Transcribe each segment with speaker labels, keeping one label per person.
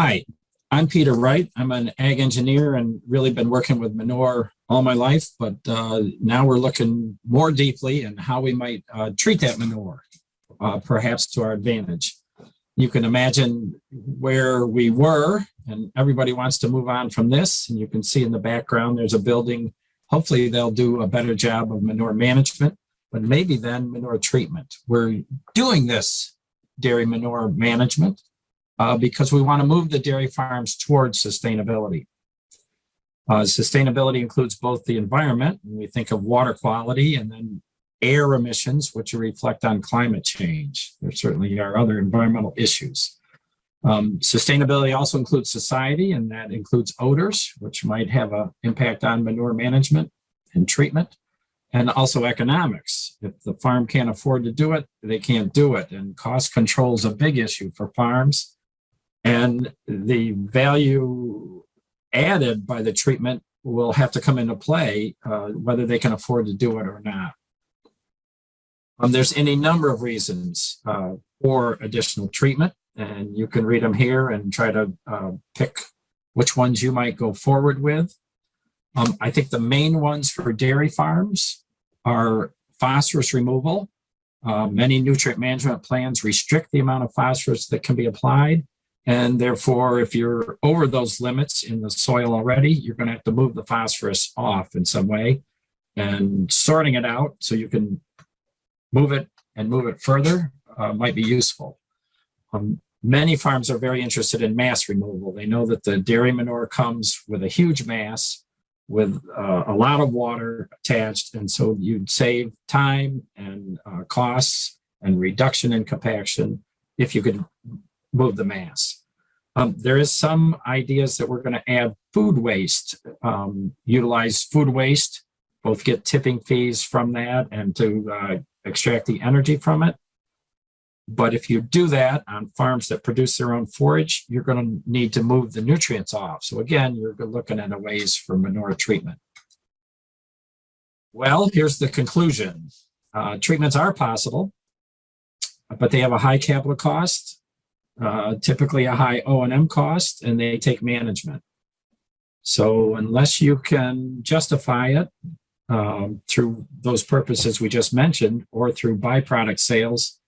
Speaker 1: Hi, I'm Peter Wright. I'm an ag engineer and really been working with manure all my life, but uh, now we're looking more deeply in how we might uh, treat that manure, uh, perhaps to our advantage. You can imagine where we were and everybody wants to move on from this. And you can see in the background, there's a building. Hopefully they'll do a better job of manure management, but maybe then manure treatment. We're doing this dairy manure management uh, because we want to move the dairy farms towards sustainability. Uh, sustainability includes both the environment, and we think of water quality, and then air emissions, which reflect on climate change. There certainly are other environmental issues. Um, sustainability also includes society, and that includes odors, which might have an impact on manure management and treatment, and also economics. If the farm can't afford to do it, they can't do it. And cost control is a big issue for farms. And the value added by the treatment will have to come into play, uh, whether they can afford to do it or not. Um, there's any number of reasons uh, for additional treatment, and you can read them here and try to uh, pick which ones you might go forward with. Um, I think the main ones for dairy farms are phosphorus removal. Uh, many nutrient management plans restrict the amount of phosphorus that can be applied. And therefore, if you're over those limits in the soil already, you're going to have to move the phosphorus off in some way and sorting it out so you can move it and move it further uh, might be useful. Um, many farms are very interested in mass removal. They know that the dairy manure comes with a huge mass with uh, a lot of water attached. And so you'd save time and uh, costs and reduction in compaction if you could move the mass. Um, there is some ideas that we're going to add food waste, um, utilize food waste, both get tipping fees from that and to uh, extract the energy from it. But if you do that on farms that produce their own forage, you're going to need to move the nutrients off. So again, you're looking at ways for manure treatment. Well, here's the conclusion. Uh, treatments are possible, but they have a high capital cost uh, typically a high O&M cost, and they take management. So unless you can justify it um, through those purposes we just mentioned, or through byproduct sales,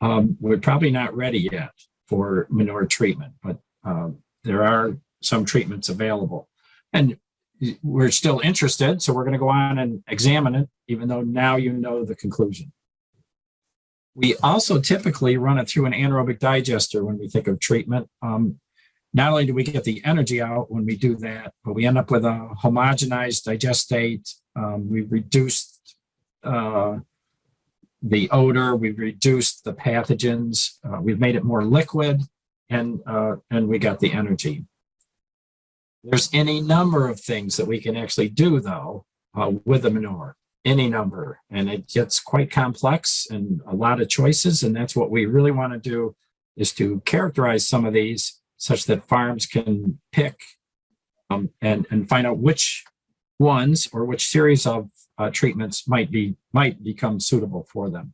Speaker 1: um, we're probably not ready yet for manure treatment, but uh, there are some treatments available. And we're still interested, so we're going to go on and examine it, even though now you know the conclusion. We also typically run it through an anaerobic digester when we think of treatment. Um, not only do we get the energy out when we do that, but we end up with a homogenized digestate. Um, we've reduced uh, the odor, we've reduced the pathogens, uh, we've made it more liquid, and, uh, and we got the energy. There's any number of things that we can actually do, though, uh, with the manure any number and it gets quite complex and a lot of choices and that's what we really want to do is to characterize some of these such that farms can pick um, and and find out which ones or which series of uh, treatments might be might become suitable for them.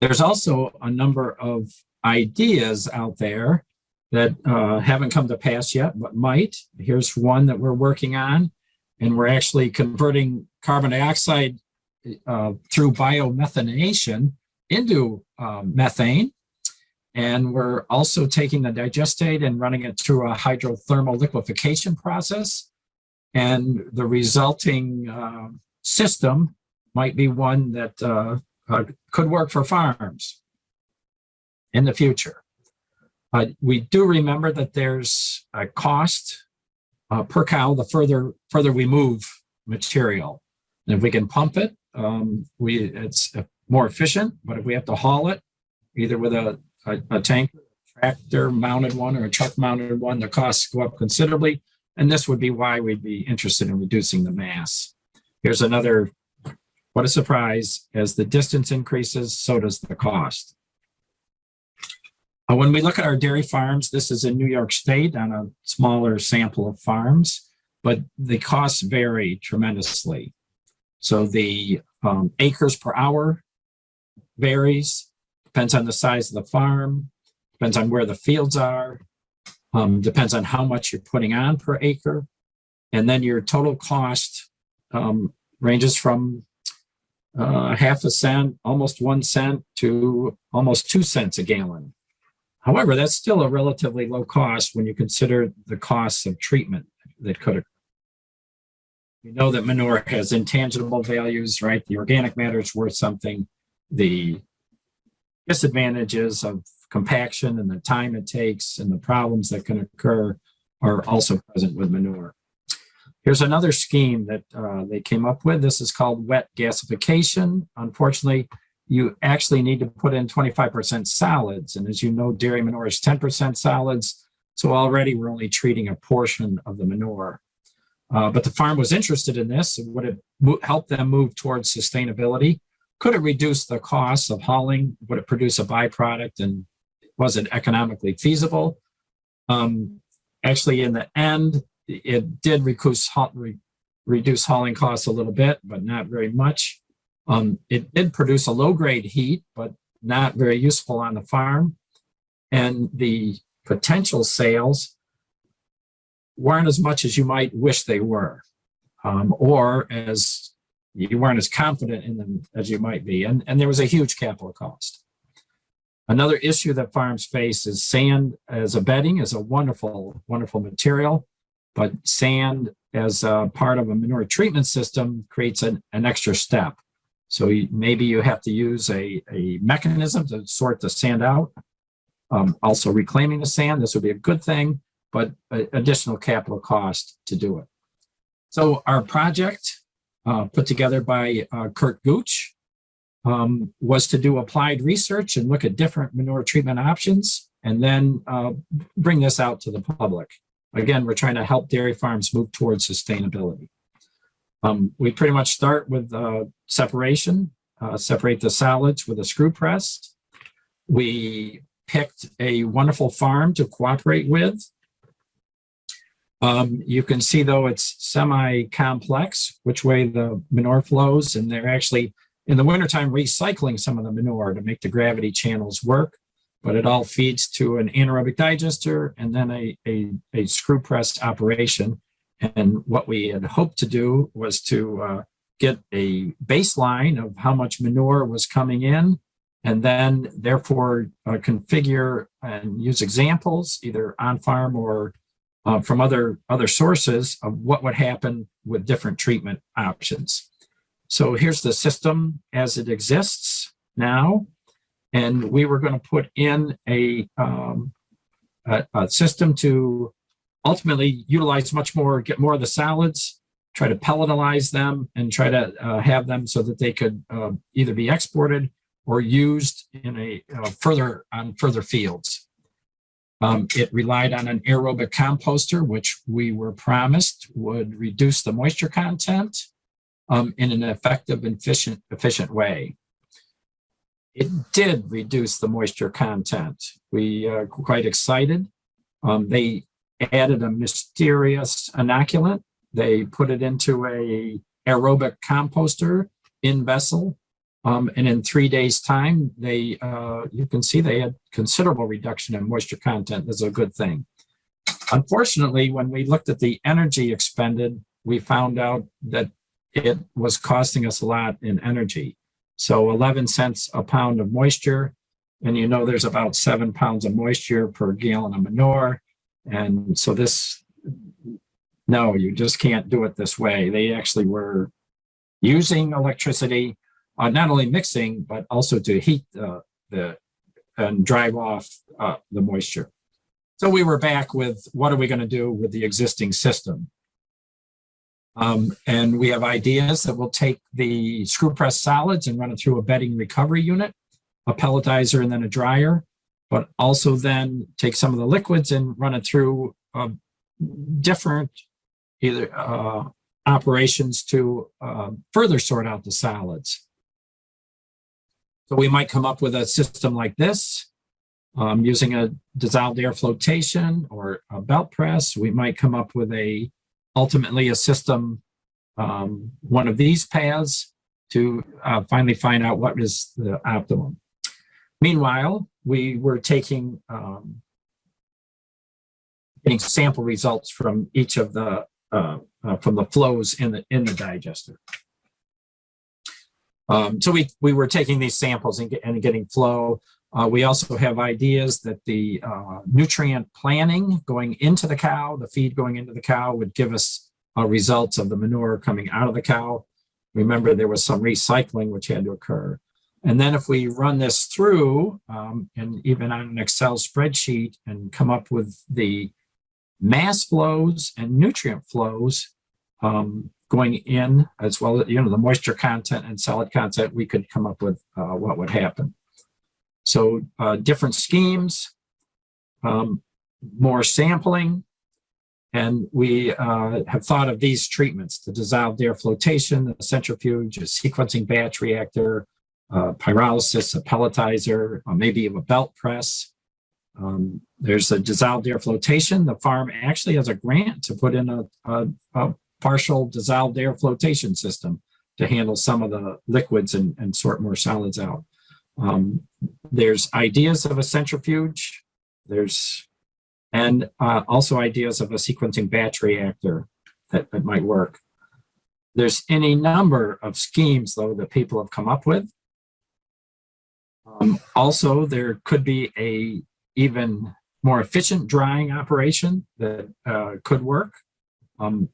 Speaker 1: There's also a number of ideas out there that uh, haven't come to pass yet but might. Here's one that we're working on and we're actually converting carbon dioxide uh, through biomethanation into um, methane. And we're also taking the digestate and running it through a hydrothermal liquefaction process. And the resulting uh, system might be one that uh, uh could work for farms in the future. But we do remember that there's a cost uh, per cow the further further we move material. And if we can pump it, um, we it's more efficient. But if we have to haul it, either with a, a, a tank, tractor mounted one or a truck mounted one, the costs go up considerably. And this would be why we'd be interested in reducing the mass. Here's another, what a surprise, as the distance increases, so does the cost. Uh, when we look at our dairy farms, this is in New York State on a smaller sample of farms, but the costs vary tremendously. So the um, acres per hour varies, depends on the size of the farm, depends on where the fields are, Um, depends on how much you're putting on per acre. And then your total cost um, ranges from uh, half a cent, almost one cent to almost two cents a gallon. However, that's still a relatively low cost when you consider the costs of treatment that could occur. We know that manure has intangible values, right? The organic matter is worth something. The disadvantages of compaction and the time it takes and the problems that can occur are also present with manure. Here's another scheme that uh, they came up with. This is called wet gasification. Unfortunately, you actually need to put in 25% solids. And as you know, dairy manure is 10% solids. So already we're only treating a portion of the manure. Uh, but the farm was interested in this. Would it help them move towards sustainability? Could it reduce the costs of hauling? Would it produce a byproduct? And was it economically feasible? Um, actually, in the end, it did reduce, reduce hauling costs a little bit, but not very much. Um, it did produce a low-grade heat, but not very useful on the farm. And the potential sales weren't as much as you might wish they were, um, or as you weren't as confident in them as you might be. And, and there was a huge capital cost. Another issue that farms face is sand as a bedding is a wonderful, wonderful material, but sand as a part of a manure treatment system creates an, an extra step. So maybe you have to use a, a mechanism to sort the sand out. Um, also reclaiming the sand, this would be a good thing, but additional capital cost to do it. So our project uh, put together by uh, Curt Gooch um, was to do applied research and look at different manure treatment options and then uh, bring this out to the public. Again, we're trying to help dairy farms move towards sustainability. Um, we pretty much start with uh, separation, uh, separate the solids with a screw press. We picked a wonderful farm to cooperate with. Um, you can see though it's semi-complex, which way the manure flows, and they're actually in the wintertime recycling some of the manure to make the gravity channels work, but it all feeds to an anaerobic digester and then a, a, a screw press operation. And what we had hoped to do was to uh, get a baseline of how much manure was coming in and then therefore uh, configure and use examples either on farm or uh, from other, other sources of what would happen with different treatment options. So here's the system as it exists now. And we were going to put in a, um, a, a, system to ultimately utilize much more, get more of the solids, try to pelletize them and try to uh, have them so that they could uh, either be exported or used in a uh, further on further fields. Um, it relied on an aerobic composter, which we were promised would reduce the moisture content um, in an effective and efficient, efficient way. It did reduce the moisture content. We are quite excited. Um, they added a mysterious inoculant. They put it into a aerobic composter in vessel um, and in three days time, they uh, you can see they had considerable reduction in moisture content. That's a good thing. Unfortunately, when we looked at the energy expended, we found out that it was costing us a lot in energy. So 11 cents a pound of moisture, and you know there's about seven pounds of moisture per gallon of manure. And so this, no, you just can't do it this way. They actually were using electricity uh, not only mixing, but also to heat uh, the and drive off uh, the moisture. So we were back with what are we going to do with the existing system? Um, and we have ideas that will take the screw press solids and run it through a bedding recovery unit, a pelletizer, and then a dryer, but also then take some of the liquids and run it through uh, different either uh, operations to uh, further sort out the solids. So we might come up with a system like this um, using a dissolved air flotation or a belt press. We might come up with a ultimately a system, um, one of these paths to uh, finally find out what is the optimum. Meanwhile, we were taking um, getting sample results from each of the uh, uh, from the flows in the in the digester. Um, so we we were taking these samples and, get, and getting flow. Uh, we also have ideas that the uh, nutrient planning going into the cow, the feed going into the cow, would give us results of the manure coming out of the cow. Remember, there was some recycling which had to occur. And then if we run this through, um, and even on an Excel spreadsheet and come up with the mass flows and nutrient flows um, going in, as well as, you know, the moisture content and solid content, we could come up with uh, what would happen. So uh, different schemes, um, more sampling, and we uh, have thought of these treatments, the dissolved air flotation, the centrifuge, a sequencing batch reactor, uh, pyrolysis, a pelletizer, maybe a belt press. Um, there's a dissolved air flotation. The farm actually has a grant to put in a, a, a partial dissolved air flotation system to handle some of the liquids and, and sort more solids out. Um, there's ideas of a centrifuge. There's and uh, also ideas of a sequencing batch reactor that, that might work. There's any number of schemes, though, that people have come up with. Um, also, there could be a even more efficient drying operation that uh, could work, um,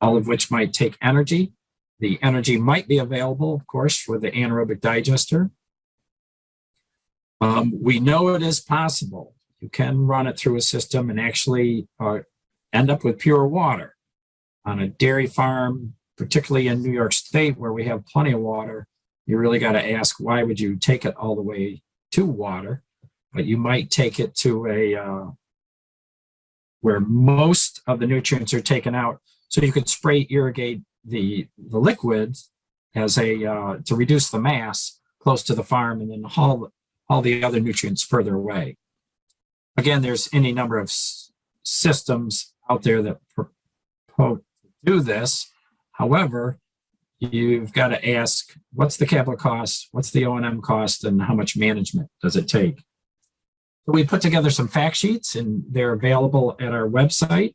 Speaker 1: all of which might take energy. The energy might be available, of course, for the anaerobic digester. Um, we know it is possible. You can run it through a system and actually uh, end up with pure water. On a dairy farm, particularly in New York State, where we have plenty of water, you really got to ask why would you take it all the way to water? But you might take it to a uh, where most of the nutrients are taken out so you could spray irrigate the the liquids as a uh, to reduce the mass close to the farm and then haul all the other nutrients further away. Again there's any number of systems out there that do this. However you've got to ask what's the capital cost, what's the O&M cost, and how much management does it take? So we put together some fact sheets and they're available at our website.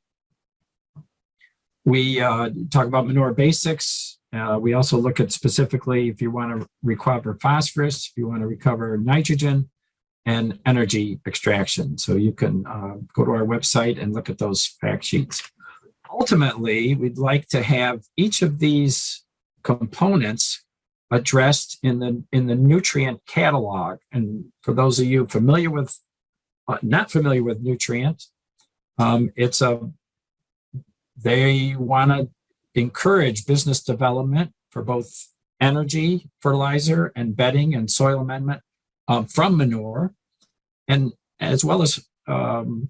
Speaker 1: We uh, talk about manure basics. Uh, we also look at specifically if you want to recover phosphorus, if you want to recover nitrogen, and energy extraction. So you can uh, go to our website and look at those fact sheets. Ultimately, we'd like to have each of these components addressed in the in the Newtrient catalog. And for those of you familiar with, uh, not familiar with Newtrient, um, it's a they want to encourage business development for both energy, fertilizer, and bedding and soil amendment um, from manure, and as well as um,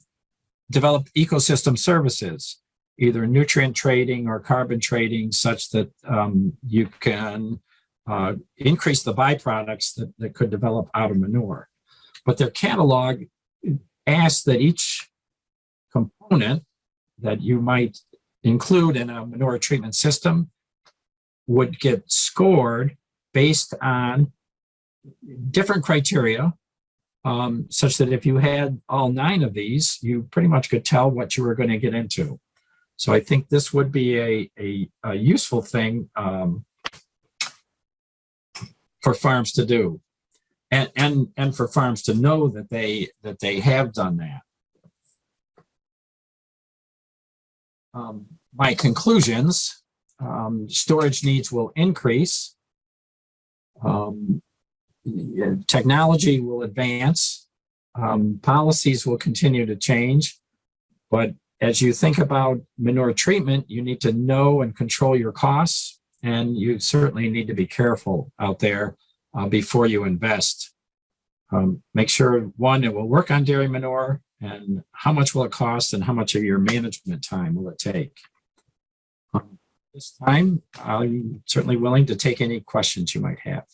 Speaker 1: develop ecosystem services either nutrient trading or carbon trading such that um, you can uh, increase the byproducts that, that could develop out of manure. But their catalog asks that each component that you might include in a manure treatment system would get scored based on different criteria um, such that if you had all nine of these, you pretty much could tell what you were going to get into. So I think this would be a, a, a useful thing um, for farms to do. And, and, and for farms to know that they, that they have done that. Um, my conclusions, um, storage needs will increase. Um, technology will advance. Um, policies will continue to change, but as you think about manure treatment, you need to know and control your costs, and you certainly need to be careful out there uh, before you invest. Um, make sure, one, it will work on dairy manure, and how much will it cost, and how much of your management time will it take? Um, this time, I'm certainly willing to take any questions you might have.